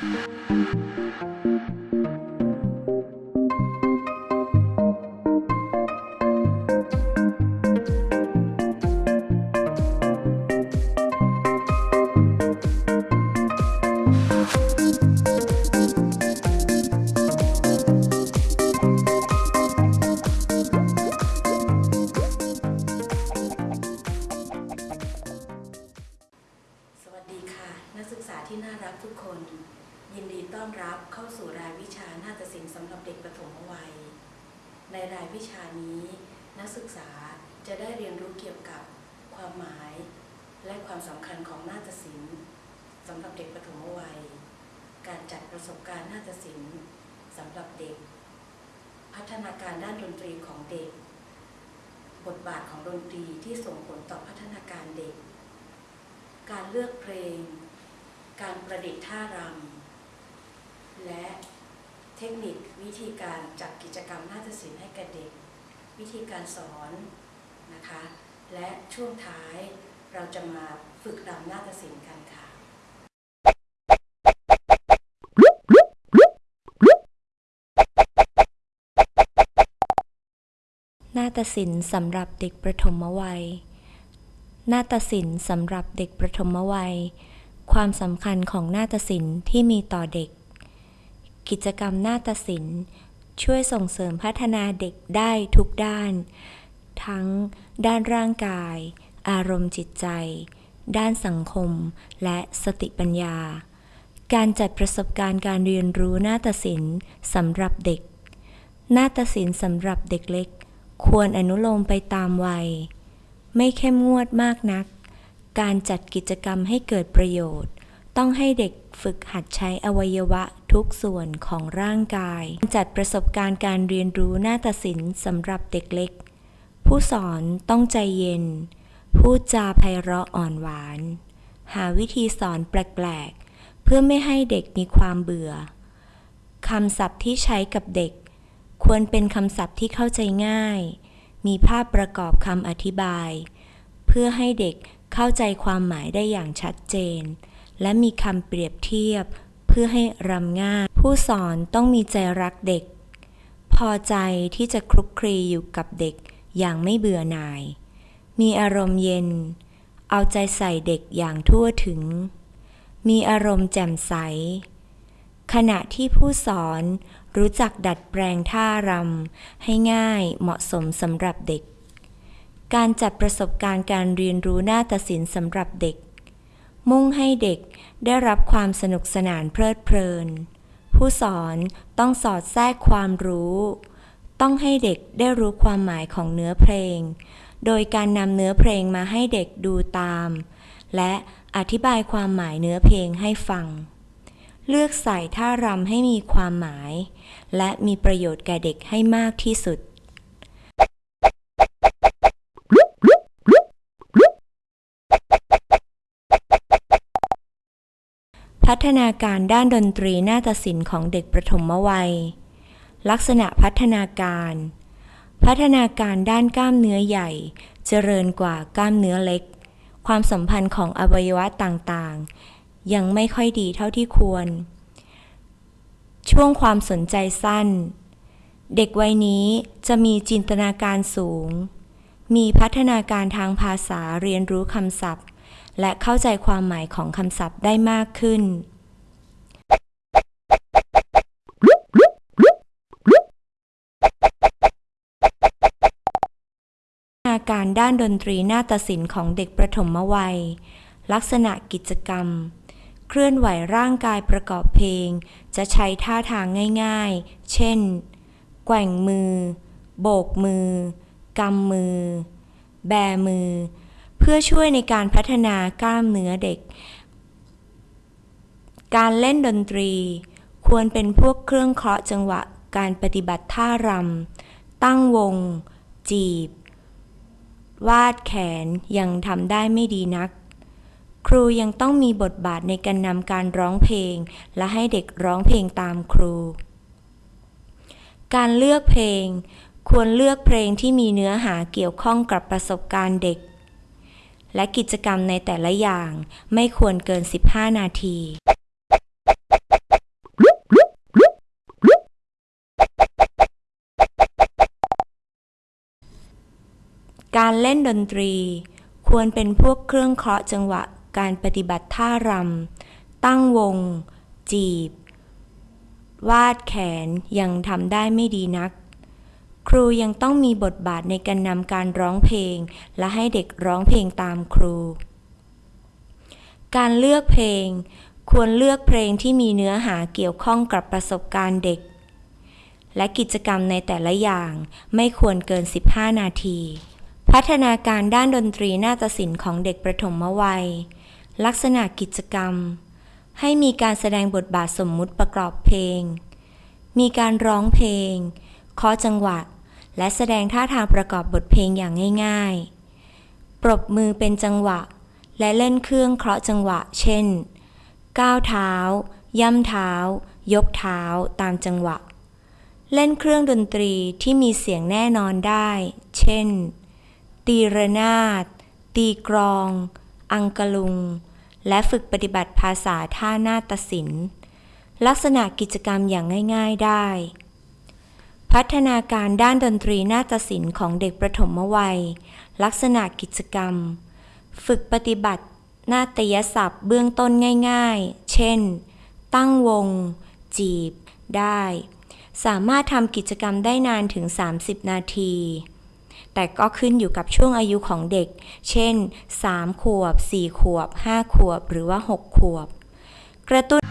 สวัสดีค่ะนักศึกษาที่น่ารักทุกคน ยินดีต้อนรับเข้าสู่รายวิชานาฏศิลป์สำหรับเด็กประถมวัย ในรายวิชานี้ นักศึกษาจะได้เรียนรู้เกี่ยวกับความหมาย และความสำคัญของนาฏศิลป์สำหรับเด็กประถมวัย การจัดประสบการณ์นาฏศิลป์สำหรับเด็ก พัฒนาการด้านดนตรีของเด็ก บทบาทของดนตรีที่ส่งผลต่อพัฒนาการเด็ก การเลือกเพลง การประดิษฐ์ท่ารำ และเทคนิควิธีการจัดกิจกรรมนาฏศิลป์ให้แก่เด็ก วิธีการสอนนะคะ และช่วงท้ายเราจะมาฝึกรำนาฏศิลป์กันค่ะนาฏศิลป์สำหรับเด็กประถมวัย นาฏศิลป์สำหรับเด็กประถมวัย ความสำคัญของนาฏศิลป์ที่มีต่อเด็ก กิจกรรมนาฏศิลป์ ช่วยส่งเสริมพัฒนาเด็กได้ทุกด้าน ทั้งด้านร่างกาย อารมณ์จิตใจ ด้านสังคม และสติปัญญา การจัดประสบการณ์การเรียนรู้นาฏศิลป์สำหรับเด็ก นาฏศิลป์สำหรับเด็กเล็ก ควรอนุโลมไปตามวัย ไม่เข้มงวดมากนัก การจัดกิจกรรมให้เกิดประโยชน์ ต้องให้เด็กฝึกหัดใช้อวัยวะ ทุกส่วนของร่างกาย จัดประสบการณ์การเรียนรู้หน้าฏศิลป์สำหรับเด็กเล็ก ผู้สอนต้องใจเย็น พูดจาไพเราะอ่อนหวาน หาวิธีสอนแปลกๆ เพื่อไม่ให้เด็กมีความเบื่อคำศัพท์ที่ใช้กับเด็ก ควรเป็นคำศัพท์ที่เข้าใจง่าย มีภาพประกอบคำอธิบาย เพื่อให้เด็กเข้าใจความหมายได้อย่างชัดเจน และมีคำเปรียบเทียบ เพื่อให้รำง่าย ผู้สอนต้องมีใจรักเด็ก พอใจที่จะคลุกคลีอยู่กับเด็กอย่างไม่เบื่อหน่าย มีอารมณ์เย็น เอาใจใส่เด็กอย่างทั่วถึง มีอารมณ์แจ่มใส ขณะที่ผู้สอนรู้จักดัดแปลงท่ารำให้ง่ายเหมาะสมสำหรับเด็ก การจัดประสบการณ์การเรียนรู้หน้าฏศิลป์สำหรับเด็ก มุ่งให้เด็กได้รับความสนุกสนานเพลิดเพลิน ผู้สอนต้องสอดแทรกความรู้ ต้องให้เด็กได้รู้ความหมายของเนื้อเพลง โดยการนำเนื้อเพลงมาให้เด็กดูตาม และอธิบายความหมายเนื้อเพลงให้ฟัง เลือกใส่ท่ารำให้มีความหมาย และมีประโยชน์แก่เด็กให้มากที่สุด ฒนาการด้านดนตรีนาฏศิลป์ของเด็กประถมวัย ลักษณะพัฒนาการ พัฒนาการด้านกล้ามเนื้อใหญ่ เจริญกว่ากล้ามเนื้อเล็ก ความสัมพันธ์ของอวัยวะต่างๆ ยังไม่ค่อยดีเท่าที่ควร ช่วงความสนใจสั้น เด็กวัยนี้จะมีจินตนาการสูง มีพัฒนาการทางภาษาเรียนรู้คำศัพท์และเข้าใจความหมายของคำศัพท์ได้มากขึ้น การด้านดนตรีนาฏศิลป์ของเด็กประถมวัย ลักษณะกิจกรรม เคลื่อนไหวร่างกายประกอบเพลง จะใช้ท่าทางง่ายๆ เช่น แกว่งมือ โบกมือ กำมือ แบมือ เพื่อช่วยในการพัฒนากล้ามเนื้อเด็ก การเล่นดนตรี ควรเป็นพวกเครื่องเคราะห์จังหวะการปฏิบัติท่ารำตั้งวง จีบ วาดแขนยังทำได้ไม่ดีนัก ครูยังต้องมีบทบาทในการนำการร้องเพลง และให้เด็กร้องเพลงตามครู การเลือกเพลง ควรเลือกเพลงที่มีเนื้อหาเกี่ยวข้องกับประสบการณ์เด็ก และกิจกรรมในแต่ละอย่างไม่ควรเกิน 15 นาที การเล่นดนตรี ควรเป็นพวกเครื่องเคราะห์จังหวะการปฏิบัติท่ารำ ตั้งวง จีบ วาดแขนยังทำได้ไม่ดีนัก ครูยังต้องมีบทบาทในการนำการร้องเพลง และให้เด็กร้องเพลงตามครู การเลือกเพลง ควรเลือกเพลงที่มีเนื้อหาเกี่ยวข้องกับประสบการณ์เด็ก และกิจกรรมในแต่ละอย่างไม่ควรเกิน 15 นาที พัฒนาการด้านดนตรีนาฏศิลป์ของเด็กประถมวัย ลักษณะกิจกรรม ให้มีการแสดงบทบาทสมมุติประกอบเพลง มีการร้องเพลงเคาะจังหวะ และแสดงท่าทางประกอบบทเพลงอย่างง่าย ๆ ปรบมือเป็นจังหวะ และเล่นเครื่องเคราะห์จังหวะ เช่น ก้าวเท้า ย่ำเท้า ยกเท้า ตามจังหวะ เล่นเครื่องดนตรีที่มีเสียงแน่นอนได้ เช่น ตีระนาด ตีกรอง อังกะลุง และฝึกปฏิบัติภาษาท่านาฏศิลป์ลักษณะกิจกรรมอย่างง่าย ๆได้ พัฒนาการด้านดนตรีนาฏศิลป์ของเด็กประถมวัย ลักษณะกิจกรรม ฝึกปฏิบัตินาฏยศัพท์เบื้องต้นง่ายๆ เช่น ตั้งวง จีบ ได้ สามารถทำกิจกรรมได้นานถึง 30 นาที แต่ก็ขึ้นอยู่กับช่วงอายุของเด็ก เช่น 3 ขวบ 4 ขวบ 5 ขวบ หรือว่า 6 ขวบ กระตุ้น